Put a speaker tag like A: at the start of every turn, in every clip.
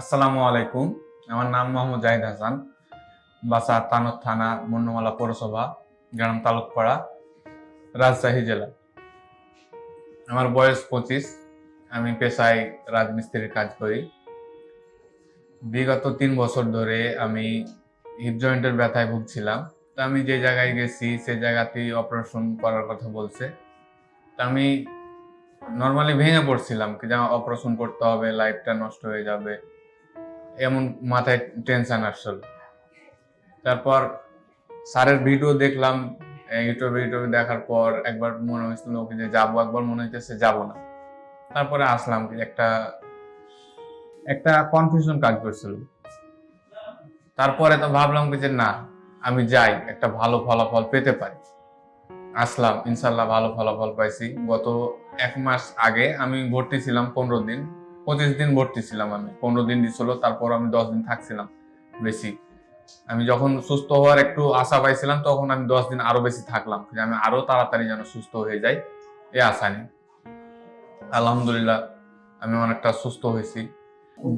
A: আসসালামু আলাইকুম। আমার নাম মোহাম্মদ জাহিদ হাসান, বাসা তানত থানা, মন্নমালা পৌরসভা, গ্রাম তালুকপাড়া, রাজশাহী জেলা। আমার বয়স পঁচিশ, আমি পেশায় রাজমিস্ত্রির কাজ করি। বিগত তিন বছর ধরে আমি হিপ জয়েন্টের ব্যথায় ভুগছিলাম। তো আমি যে জায়গায় গেছি, সে জায়গাতেই অপারেশন করার কথা বলছে। তা আমি নর্মালি ভেঙে পড়ছিলাম, যে অপারেশন করতে হবে লাইফটা নষ্ট হয়ে যাবে। এমন মাথায় টেনশন আসছিল তারপর স্যারের ভিডিও দেখলাম ইউটিউবে ইউটিউবে দেখার পর একবার মনে হয়েছিল ওকে যে যাব, একবার মনে হইতেছে যাব না। তারপরে আসলাম কি, একটা একটা কনফিউশন কাজ করছিল। তারপরে তো ভাবলাম যে না, আমি যাই, একটা ভালো ফলাফল পেতে পারি। আসলাম, ইনশাল্লাহ ভালো ফলাফল পাইছি। গত এক মাস আগে আমি ভর্তি ছিলাম পনেরো দিন। পঁচিশ দিন ভর্তি ছিলাম আমি, পনেরো দিন দিছিল তারপর আমি দশ দিন থাকছিলাম বেশি। আমি যখন সুস্থ হওয়ার একটু আশা পাইছিলাম, তখন আমি দশ দিন আরও বেশি থাকলাম, যে আমি আরও তাড়াতাড়ি যেন সুস্থ হয়ে যাই, এ আশা নেই। আলহামদুলিল্লাহ, আমি অনেকটা সুস্থ হয়েছি।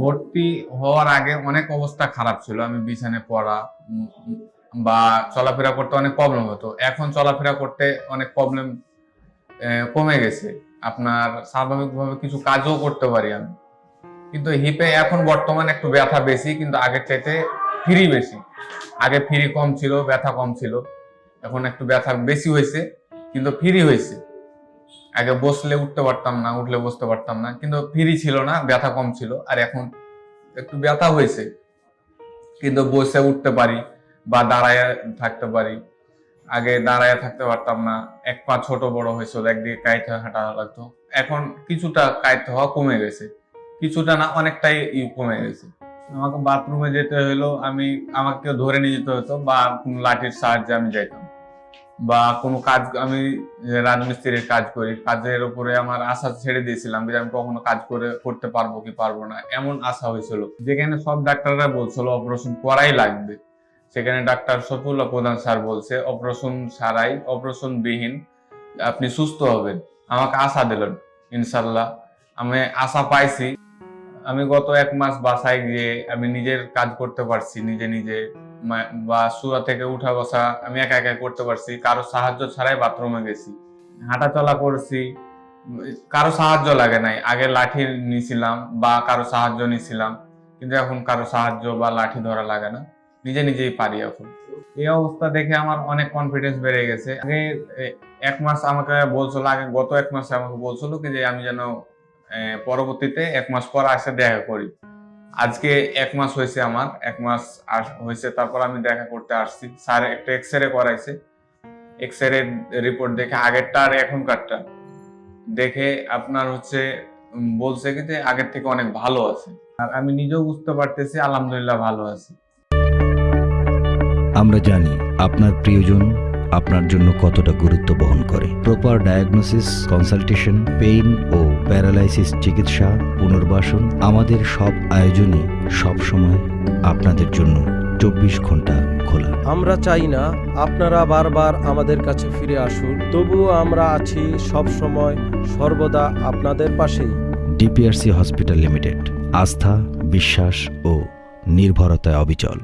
A: ভর্তি হওয়ার আগে অনেক অবস্থা খারাপ ছিল, আমি বিছানে পড়া বা চলাফেরা করতে অনেক প্রবলেম হতো। এখন চলাফেরা করতে অনেক প্রবলেম কমে গেছে। আপনার স্বাভাবিকভাবে কিছু কাজও করতে পারি আমি। কিন্তু হিপে এখন বর্তমানে একটু ব্যথা বেশি, কিন্তু আগের চাইতে ফ্রি বেশি। আগে ফ্রি কম ছিল, ব্যথা কম ছিল। এখন একটু ব্যথা বেশি হয়েছে, কিন্তু ফ্রি হয়েছে। আগে বসলে উঠতে পারতাম না, উঠলে বসতে পারতাম না। কিন্তু ফ্রি ছিল না, ব্যথা কম ছিল, আর এখন একটু ব্যথা হয়েছে। কিন্তু বসে উঠতে পারি বা দাঁড়ায় থাকতে পারি। আগে দাঁড়ায় থাকতে পারতাম না। এক পা ছোট বড় হয়েছিল একদিকে কাইতে হাঁটা লাগতো। এখন কিছুটা কাইতে হওয়া কমে গেছে। কিছুটা না, অনেকটাই কমে গেছে। আমাকে বাথরুমে যেতে হলো আমি আমাকে কেউ ধরে নিয়ে যেতে হতো, বা কোনো লাঠির সাহায্যে আমি যাইতাম। বা কোনো কাজ, আমি রাজমিস্ত্রির কাজ করি, কাজের উপরে আমার আশা ছেড়ে দিয়েছিলাম যে আমি কখনো কাজ করে, করতে পারব কি পারব না, এমন আশা হয়েছিল। যেখানে সব ডাক্তাররা বলছিল অপারেশন করাই লাগবে। সেখানে ডাক্তার শফিউল্লাহ প্রধান স্যার বলছে, অপারেশন ছাড়াই অপারেশন বিহীন, আপনি সুস্থ হবেন। আমাকে আশা দিলেন ইনশাল্লাহ আমি আশা পাইছি। আমি গত এক মাস বাসায় গিয়ে আমি নিজের কাজ করতে পারছি, নিজে নিজে বা শুয়া থেকে উঠা বসা আমি একা একা করতে পারছি। কারও সাহায্য ছাড়াই বাথরুমে গেছি। হাঁটা চলা করছি। কারও সাহায্য লাগে নাই। আগে লাঠি নিছিলাম বা কারও সাহায্য নিছিলাম, কিন্তু এখন কারও সাহায্য বা লাঠি ধরা লাগে না। নিজে নিজেই পারি এখন। এই অবস্থা দেখে আমার অনেক কনফিডেন্স বেড়ে গেছে। আগে এক মাস আমাকে বলছিল, আগে গত এক মাসে আমাকে বলছিল কি যে, আমি যেন পরবর্তীতে এক মাস পর আসে দেখা করি। আজকে এক মাস হয়েছে আমার, এক মাস হয়েছে, তারপর আমি দেখা করতে আসছি। স্যার একটা এক্স রে করাইছে। এক্স রে রিপোর্ট দেখে আগেরটা আর এখনকারটা। দেখে আপনার হচ্ছে বলছে কি যে, আগের থেকে অনেক ভালো আছে। আর আমি নিজেও বুঝতে পারতেছি, আলহামদুলিল্লাহ ভালো আছি।
B: আমরা জানি আপনার প্রিয়জন আপনার জন্য কতটা গুরুত্ব বহন করে। প্রপার ডায়াগনোসিস কনসালটেশন পেইন ও প্যারালাইসিস চিকিৎসা পুনর্বাসন আমাদের সব আয়োজনই সব সময় আপনাদের জন্য চব্বিশ ঘণ্টা খোলা।
C: আমরা চাই না আপনারা বারবার আমাদের কাছে ফিরে আসুন তবুও আমরা আছি সব সময় সর্বদা আপনাদের পাশেই।
B: ডিপিআরসি হসপিটাল লিমিটেড আস্থা বিশ্বাস ও নির্ভরতায় অবিচল।